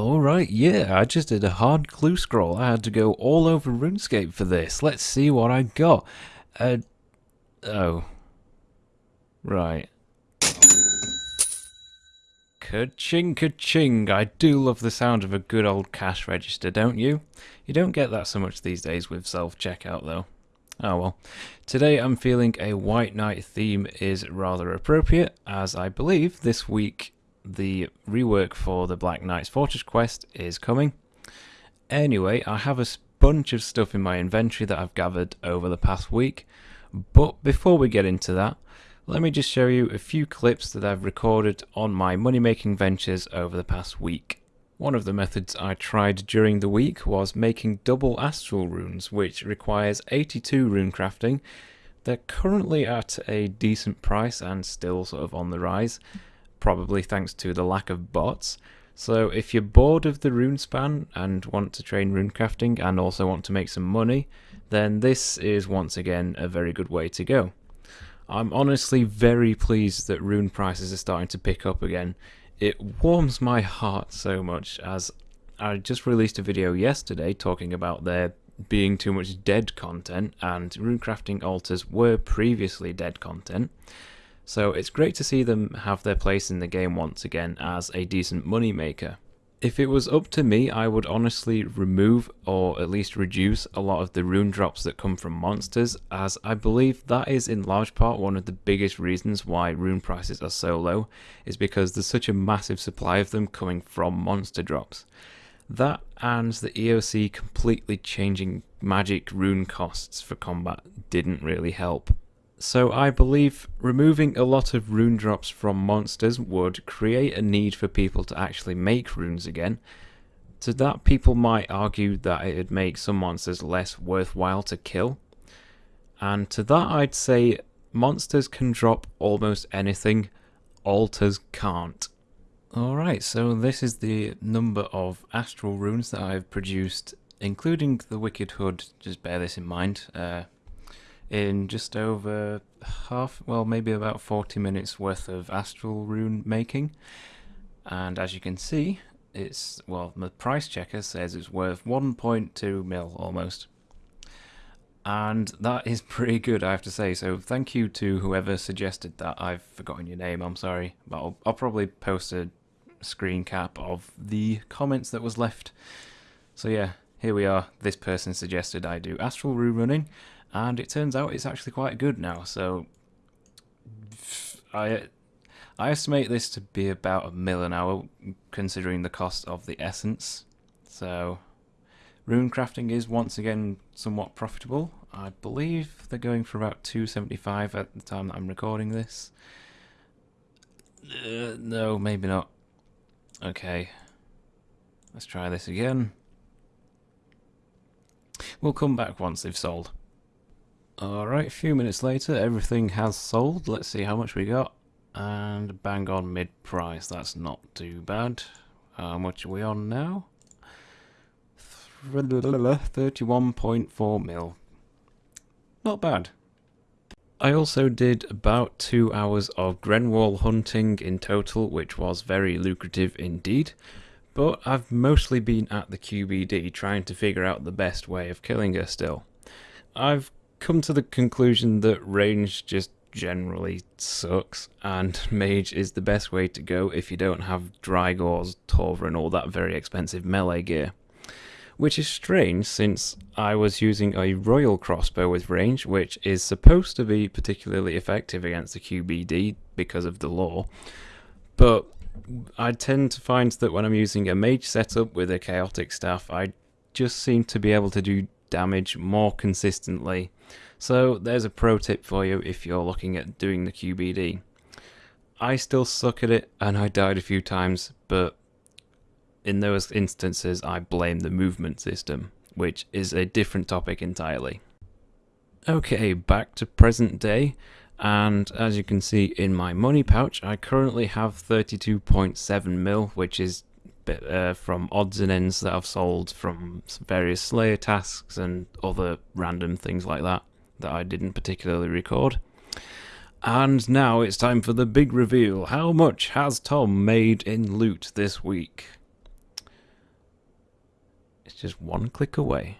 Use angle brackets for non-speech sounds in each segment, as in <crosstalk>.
Alright, yeah, I just did a hard clue scroll. I had to go all over RuneScape for this. Let's see what I got. Uh, oh. Right. Ka-ching, ka-ching. I do love the sound of a good old cash register, don't you? You don't get that so much these days with self-checkout, though. Oh well. Today I'm feeling a White Knight theme is rather appropriate, as I believe this week the rework for the Black Knight's Fortress quest is coming. Anyway, I have a bunch of stuff in my inventory that I've gathered over the past week, but before we get into that, let me just show you a few clips that I've recorded on my money making ventures over the past week. One of the methods I tried during the week was making double astral runes, which requires 82 rune crafting. They're currently at a decent price and still sort of on the rise probably thanks to the lack of bots. So if you're bored of the Runespan and want to train rune crafting and also want to make some money, then this is once again a very good way to go. I'm honestly very pleased that rune prices are starting to pick up again. It warms my heart so much as I just released a video yesterday talking about there being too much dead content and rune crafting altars were previously dead content. So it's great to see them have their place in the game once again as a decent moneymaker. If it was up to me, I would honestly remove or at least reduce a lot of the rune drops that come from monsters, as I believe that is in large part one of the biggest reasons why rune prices are so low, is because there's such a massive supply of them coming from monster drops. That and the EOC completely changing magic rune costs for combat didn't really help. So I believe removing a lot of rune drops from monsters would create a need for people to actually make runes again. To that people might argue that it would make some monsters less worthwhile to kill. And to that I'd say monsters can drop almost anything, altars can't. Alright, so this is the number of astral runes that I've produced, including the Wicked Hood, just bear this in mind. Uh, in just over half, well, maybe about 40 minutes worth of astral rune making. And as you can see, it's, well, the price checker says it's worth 1.2 mil almost. And that is <laughs> pretty good, I have to say. So thank you to whoever suggested that. I've forgotten your name, I'm sorry. But I'll, I'll probably post a screen cap of the comments that was left. So yeah, here we are. This person suggested I do astral rune running and it turns out it's actually quite good now. So I I estimate this to be about a mil an hour, considering the cost of the essence. So rune crafting is once again somewhat profitable. I believe they're going for about 275 at the time that I'm recording this. Uh, no, maybe not. Okay. Let's try this again. We'll come back once they've sold. Alright, a few minutes later, everything has sold. Let's see how much we got. And bang on mid price, that's not too bad. How much are we on now? 31.4 mil. Not bad. I also did about two hours of Grenwall hunting in total, which was very lucrative indeed. But I've mostly been at the QBD trying to figure out the best way of killing her still. I've come to the conclusion that range just generally sucks, and <laughs> mage is the best way to go if you don't have Drygores, Torva, and all that very expensive melee gear. Which is strange since I was using a royal crossbow with range, which is supposed to be particularly effective against the QBD because of the lore. But I tend to find that when I'm using a mage setup with a chaotic staff, I just seem to be able to do damage more consistently. So there's a pro tip for you if you're looking at doing the QBD. I still suck at it and I died a few times, but in those instances I blame the movement system, which is a different topic entirely. Okay, back to present day, and as you can see in my money pouch, I currently have 32.7 mil, which is bit uh, from odds and ends that I've sold from various Slayer tasks and other random things like that that I didn't particularly record. And now it's time for the big reveal. How much has Tom made in loot this week? It's just one click away.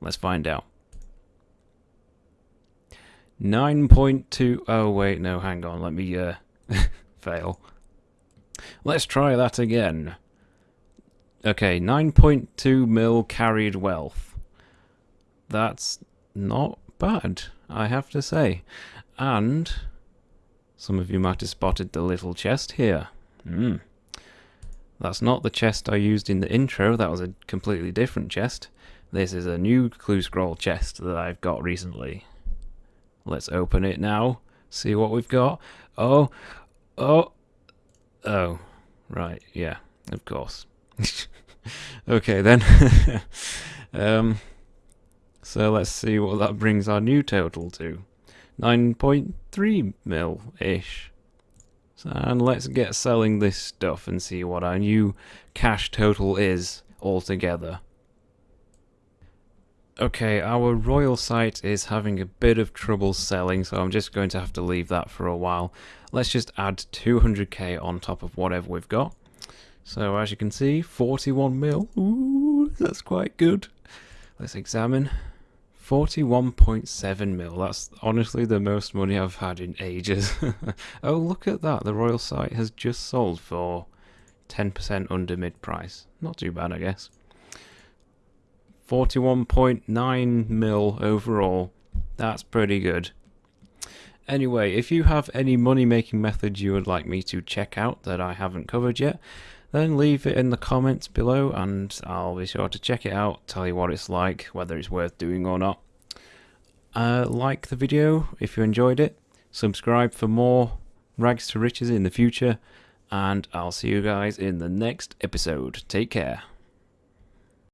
Let's find out. 9.2. Oh, wait, no, hang on. Let me uh, <laughs> fail. Let's try that again. Okay, 9.2 mil carried wealth. That's not bad, I have to say. And some of you might have spotted the little chest here. Hmm. That's not the chest I used in the intro, that was a completely different chest. This is a new clue scroll chest that I've got recently. Let's open it now, see what we've got. Oh, oh, oh, right, yeah, of course. <laughs> okay then. <laughs> um, so let's see what that brings our new total to. 9.3 mil-ish. And let's get selling this stuff and see what our new cash total is altogether. Okay, our royal sight is having a bit of trouble selling, so I'm just going to have to leave that for a while. Let's just add 200k on top of whatever we've got. So as you can see, 41 mil. Ooh, that's quite good. Let's examine. 41.7 mil. That's honestly the most money I've had in ages. <laughs> oh, look at that. The Royal sight has just sold for 10% under mid price. Not too bad, I guess. 41.9 mil overall. That's pretty good. Anyway, if you have any money making methods you would like me to check out that I haven't covered yet, then leave it in the comments below and I'll be sure to check it out, tell you what it's like, whether it's worth doing or not. Uh, like the video if you enjoyed it, subscribe for more rags to riches in the future, and I'll see you guys in the next episode. Take care.